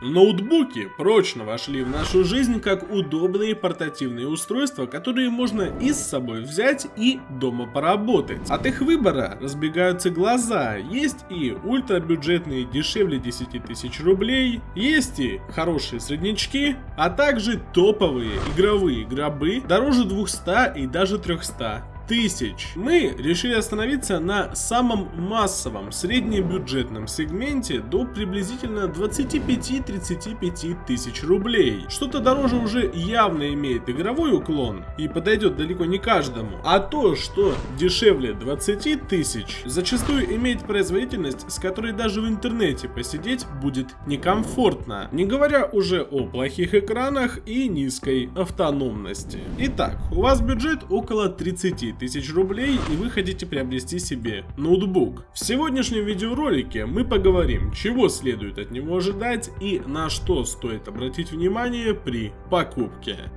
Ноутбуки прочно вошли в нашу жизнь как удобные портативные устройства, которые можно и с собой взять и дома поработать. От их выбора разбегаются глаза, есть и ультрабюджетные дешевле 10 тысяч рублей, есть и хорошие среднячки, а также топовые игровые гробы дороже 200 и даже 300 тысяч. Мы решили остановиться на самом массовом среднебюджетном сегменте до приблизительно 25-35 тысяч рублей. Что-то дороже уже явно имеет игровой уклон и подойдет далеко не каждому. А то, что дешевле 20 тысяч, зачастую имеет производительность, с которой даже в интернете посидеть будет некомфортно. Не говоря уже о плохих экранах и низкой автономности. Итак, у вас бюджет около 30 тысяч рублей и вы хотите приобрести себе ноутбук. В сегодняшнем видеоролике мы поговорим, чего следует от него ожидать и на что стоит обратить внимание при покупке.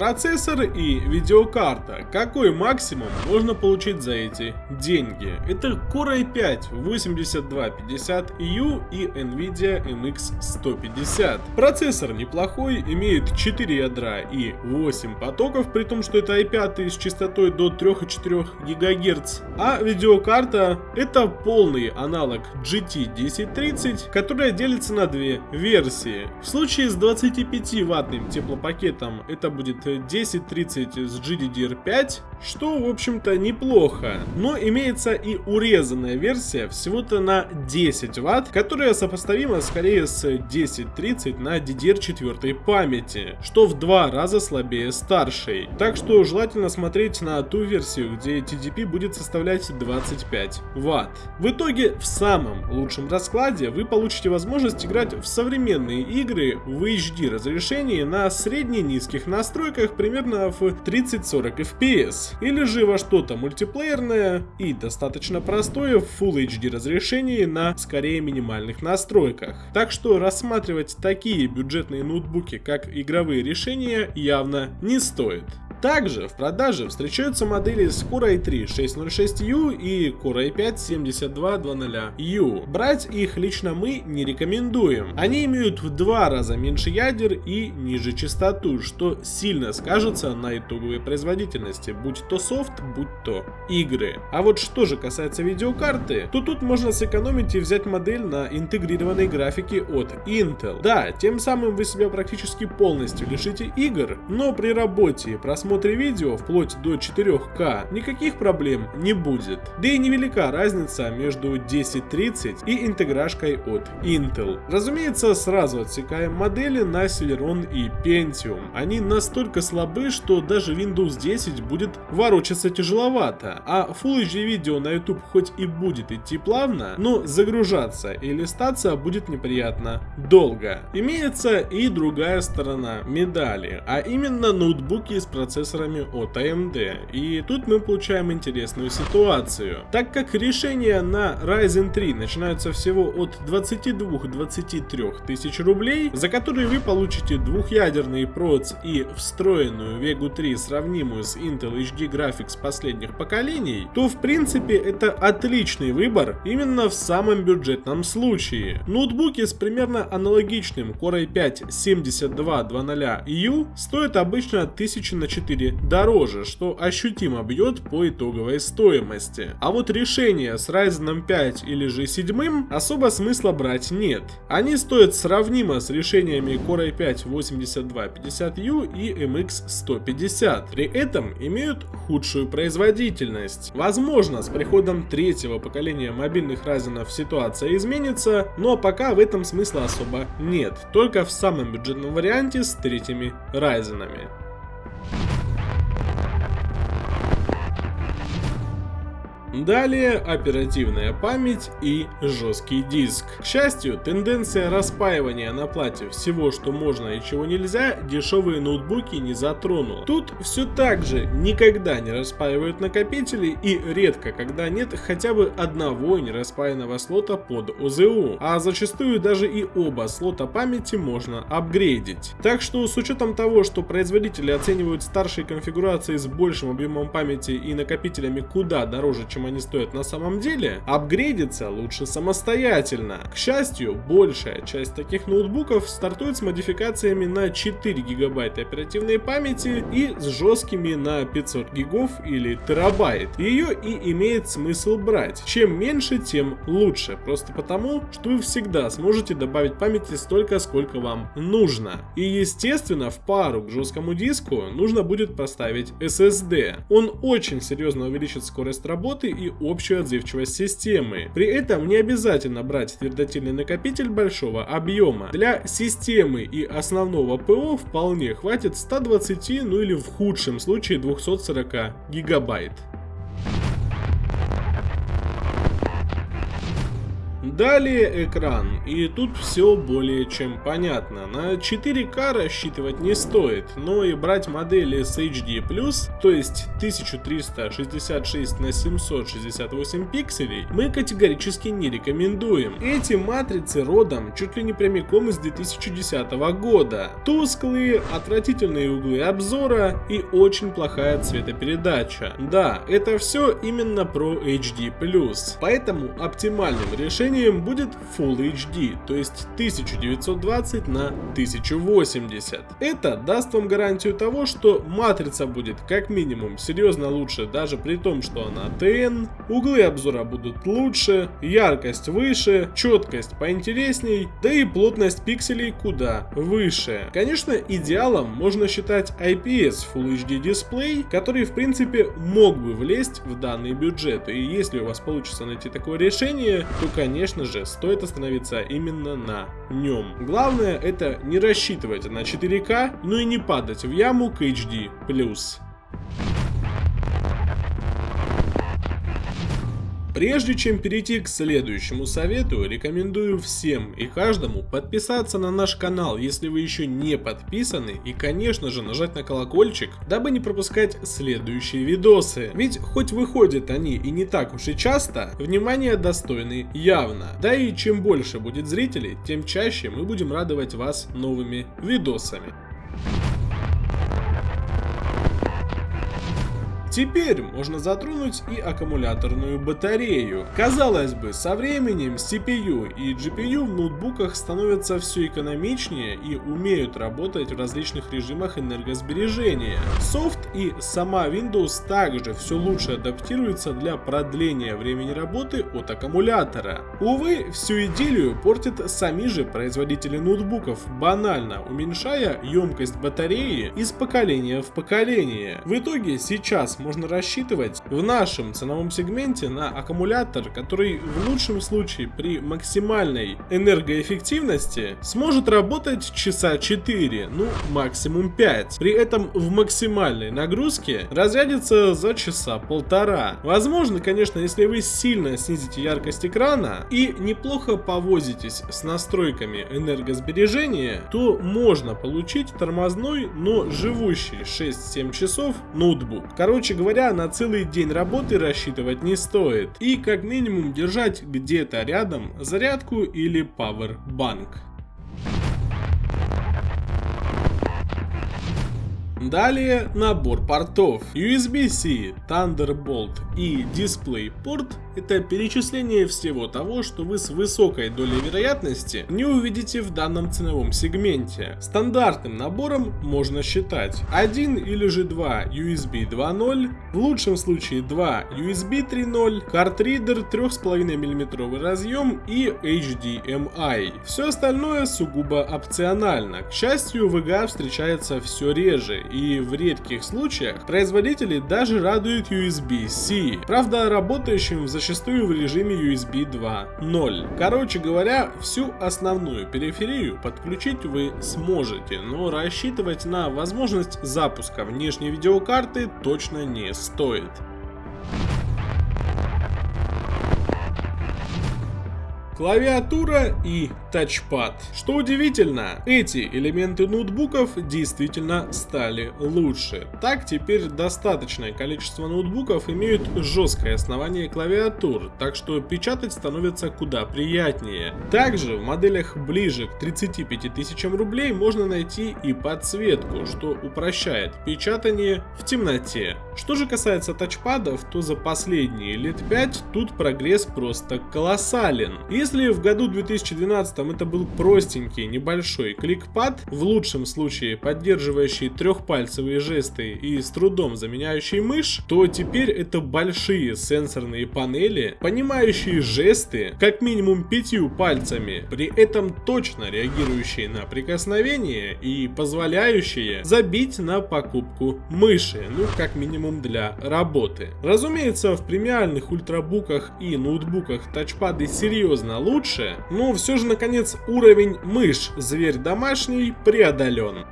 Процессор и видеокарта. Какой максимум можно получить за эти деньги? Это Core i5 8250U и Nvidia MX 150. Процессор неплохой, имеет 4 ядра и 8 потоков, при том, что это i5 с частотой до 3,4 ГГц. А видеокарта это полный аналог GT 1030, которая делится на две версии. В случае с 25 ваттным теплопакетом это будет 1030 с GDDR5, что в общем-то неплохо. Но имеется и урезанная версия всего-то на 10 Вт, которая сопоставима скорее с 1030 на DDR4 памяти, что в два раза слабее старшей. Так что желательно смотреть на ту версию, где TDP будет составлять 25 Вт. В итоге в самом лучшем раскладе вы получите возможность играть в современные игры в HD разрешении на средне-низких настройках настройках примерно в 30-40 FPS, или же во что-то мультиплеерное и достаточно простое в Full HD разрешении на скорее минимальных настройках. Так что рассматривать такие бюджетные ноутбуки как игровые решения явно не стоит. Также в продаже встречаются модели с Core i3 606U и Core i5 7200U. Брать их лично мы не рекомендуем. Они имеют в два раза меньше ядер и ниже частоту, что сильно скажется на итоговой производительности, будь то софт, будь то игры. А вот что же касается видеокарты, то тут можно сэкономить и взять модель на интегрированной графике от Intel. Да, тем самым вы себя практически полностью лишите игр, но при работе и просмотре просмотре видео вплоть до 4К никаких проблем не будет. Да и невелика разница между 1030 и интеграшкой от Intel. Разумеется, сразу отсекаем модели на Celeron и Pentium. Они настолько слабы, что даже Windows 10 будет ворочаться тяжеловато, а Full HD видео на YouTube хоть и будет идти плавно, но загружаться и листаться будет неприятно долго. Имеется и другая сторона медали, а именно ноутбуки с процессором процессорами от AMD. И тут мы получаем интересную ситуацию. Так как решения на Ryzen 3 начинаются всего от 22-23 тысяч рублей, за которые вы получите двухъядерный проц и встроенную Vega 3, сравнимую с Intel HD Graphics последних поколений, то в принципе это отличный выбор именно в самом бюджетном случае. Ноутбуки с примерно аналогичным Core i5 7200U стоят обычно 1000 на 4 4 дороже, что ощутимо бьет по итоговой стоимости. А вот решение с Ryzen 5 или же 7 особо смысла брать нет. Они стоят сравнимо с решениями Core i5 8250U и MX 150, при этом имеют худшую производительность. Возможно, с приходом третьего поколения мобильных Ryzen ситуация изменится, но пока в этом смысла особо нет, только в самом бюджетном варианте с третьими Ryzen. Далее оперативная память и жесткий диск. К счастью, тенденция распаивания на плате всего, что можно и чего нельзя, дешевые ноутбуки не затронула. Тут все так же никогда не распаивают накопители и редко когда нет хотя бы одного нераспаянного слота под ОЗУ, а зачастую даже и оба слота памяти можно апгрейдить. Так что с учетом того, что производители оценивают старшие конфигурации с большим объемом памяти и накопителями куда дороже, чем чем они стоят на самом деле, апгрейдиться лучше самостоятельно. К счастью, большая часть таких ноутбуков стартует с модификациями на 4 гигабайта оперативной памяти и с жесткими на 500 гигов или терабайт. Ее и имеет смысл брать. Чем меньше, тем лучше. Просто потому, что вы всегда сможете добавить памяти столько, сколько вам нужно. И естественно, в пару к жесткому диску нужно будет поставить SSD. Он очень серьезно увеличит скорость работы и общую отзывчивость системы. При этом не обязательно брать твердотельный накопитель большого объема. Для системы и основного ПО вполне хватит 120, ну или в худшем случае 240 гигабайт. Далее экран, и тут все более чем понятно. На 4К рассчитывать не стоит, но и брать модели с HD+, то есть 1366 на 768 пикселей, мы категорически не рекомендуем. Эти матрицы родом чуть ли не прямиком из 2010 года. Тусклые, отвратительные углы обзора и очень плохая цветопередача. Да, это все именно про HD+. Поэтому оптимальным решением решением будет Full HD, то есть 1920 на 1080. Это даст вам гарантию того, что матрица будет как минимум серьезно лучше, даже при том, что она TN, углы обзора будут лучше, яркость выше, четкость поинтересней, да и плотность пикселей куда выше. Конечно, идеалом можно считать IPS Full HD дисплей, который в принципе мог бы влезть в данный бюджет, и если у вас получится найти такое решение, то конечно конечно же, стоит остановиться именно на нем. Главное это не рассчитывать на 4К, но и не падать в яму к HD+. Прежде чем перейти к следующему совету, рекомендую всем и каждому подписаться на наш канал, если вы еще не подписаны, и конечно же нажать на колокольчик, дабы не пропускать следующие видосы. Ведь хоть выходят они и не так уж и часто, внимание достойны явно. Да и чем больше будет зрителей, тем чаще мы будем радовать вас новыми видосами. Теперь можно затронуть и аккумуляторную батарею. Казалось бы, со временем CPU и GPU в ноутбуках становятся все экономичнее и умеют работать в различных режимах энергосбережения. Софт и сама Windows также все лучше адаптируются для продления времени работы от аккумулятора. Увы, всю идею портят сами же производители ноутбуков, банально уменьшая емкость батареи из поколения в поколение. В итоге сейчас можно рассчитывать в нашем ценовом сегменте на аккумулятор, который в лучшем случае при максимальной энергоэффективности сможет работать часа 4, ну максимум 5. При этом в максимальной нагрузке разрядится за часа полтора. Возможно, конечно, если вы сильно снизите яркость экрана и неплохо повозитесь с настройками энергосбережения, то можно получить тормозной, но живущий 6-7 часов ноутбук. Короче Короче говоря, на целый день работы рассчитывать не стоит. И как минимум держать где-то рядом зарядку или пауэрбанк. Далее набор портов. USB-C, Thunderbolt и DisplayPort – это перечисление всего того, что вы с высокой долей вероятности не увидите в данном ценовом сегменте. Стандартным набором можно считать один или же два USB 2.0, в лучшем случае два USB 3.0, картридер 3,5 мм разъем и HDMI. Все остальное сугубо опционально. К счастью, VGA встречается все реже и в редких случаях производители даже радуют USB-C, правда работающим зачастую в режиме USB 2.0. Короче говоря, всю основную периферию подключить вы сможете, но рассчитывать на возможность запуска внешней видеокарты точно не стоит. Клавиатура и тачпад. Что удивительно, эти элементы ноутбуков действительно стали лучше. Так теперь достаточное количество ноутбуков имеют жесткое основание клавиатур, так что печатать становится куда приятнее. Также в моделях ближе к 35 тысячам рублей можно найти и подсветку, что упрощает печатание в темноте. Что же касается тачпадов, то за последние лет 5 тут прогресс просто колоссален. Если в году 2012 это был простенький небольшой кликпад, в лучшем случае поддерживающий трехпальцевые жесты и с трудом заменяющий мышь, то теперь это большие сенсорные панели, понимающие жесты как минимум пятью пальцами, при этом точно реагирующие на прикосновение и позволяющие забить на покупку мыши, ну как минимум для работы. Разумеется, в премиальных ультрабуках и ноутбуках тачпады серьезно лучше, но все же наконец уровень мышь зверь домашний преодолен.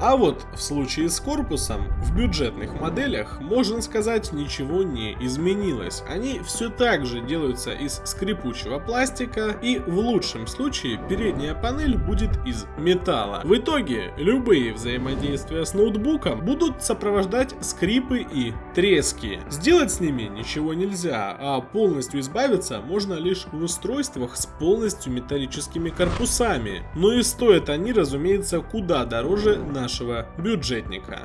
А вот в случае с корпусом, в бюджетных моделях, можно сказать, ничего не изменилось. Они все так же делаются из скрипучего пластика и в лучшем случае передняя панель будет из металла. В итоге любые взаимодействия с ноутбуком будут сопровождать скрипы и трески. Сделать с ними ничего нельзя, а полностью избавиться можно лишь в устройствах с полностью металлическими корпусами. Но и стоят они, разумеется, куда дороже наших нашего бюджетника.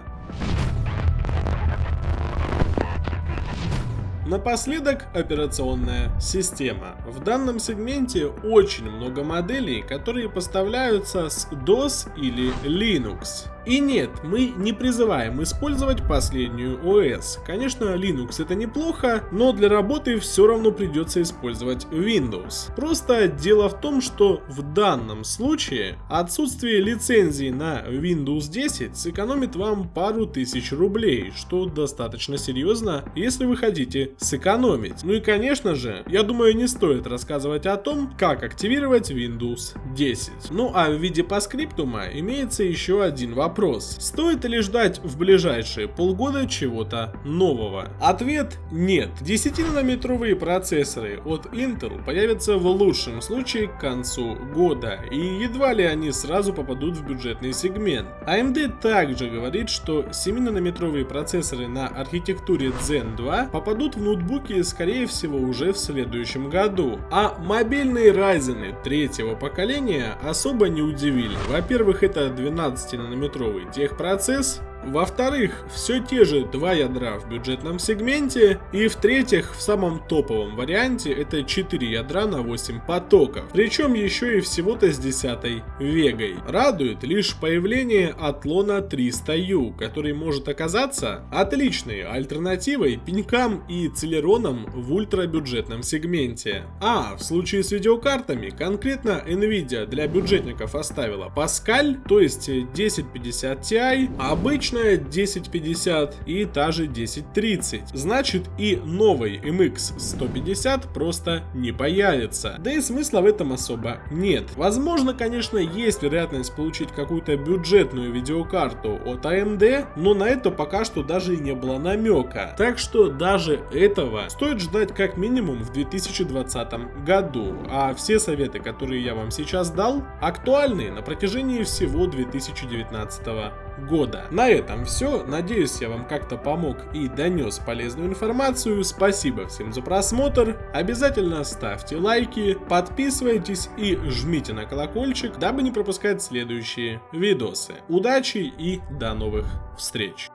Напоследок операционная система. В данном сегменте очень много моделей, которые поставляются с DOS или Linux. И нет, мы не призываем использовать последнюю ОС. Конечно, Linux это неплохо, но для работы все равно придется использовать Windows. Просто дело в том, что в данном случае отсутствие лицензии на Windows 10 сэкономит вам пару тысяч рублей, что достаточно серьезно, если вы хотите сэкономить. Ну и конечно же, я думаю не стоит рассказывать о том, как активировать Windows 10. Ну а в виде паскриптума имеется еще один вопрос вопрос, стоит ли ждать в ближайшие полгода чего-то нового? Ответ нет. 10-нанометровые процессоры от Intel появятся в лучшем случае к концу года, и едва ли они сразу попадут в бюджетный сегмент. AMD также говорит, что 7-нанометровые процессоры на архитектуре Zen 2 попадут в ноутбуки скорее всего уже в следующем году. А мобильные Ryzen третьего поколения особо не удивили. Во-первых, это 12-нанометровые цифровой техпроцесс во-вторых, все те же два ядра в бюджетном сегменте. И в-третьих, в самом топовом варианте это 4 ядра на 8 потоков. Причем еще и всего-то с 10 вегой. Радует лишь появление Атлона 300U, который может оказаться отличной альтернативой пенькам и целеронам в ультрабюджетном сегменте. А в случае с видеокартами, конкретно Nvidia для бюджетников оставила Pascal, то есть 1050 Ti, обычно обычная 1050 и та же 1030. Значит и новый MX 150 просто не появится. Да и смысла в этом особо нет. Возможно, конечно, есть вероятность получить какую-то бюджетную видеокарту от AMD, но на это пока что даже и не было намека. Так что даже этого стоит ждать как минимум в 2020 году. А все советы, которые я вам сейчас дал, актуальны на протяжении всего 2019 года. На этом все. Надеюсь, я вам как-то помог и донес полезную информацию. Спасибо всем за просмотр. Обязательно ставьте лайки, подписывайтесь и жмите на колокольчик, дабы не пропускать следующие видосы. Удачи и до новых встреч!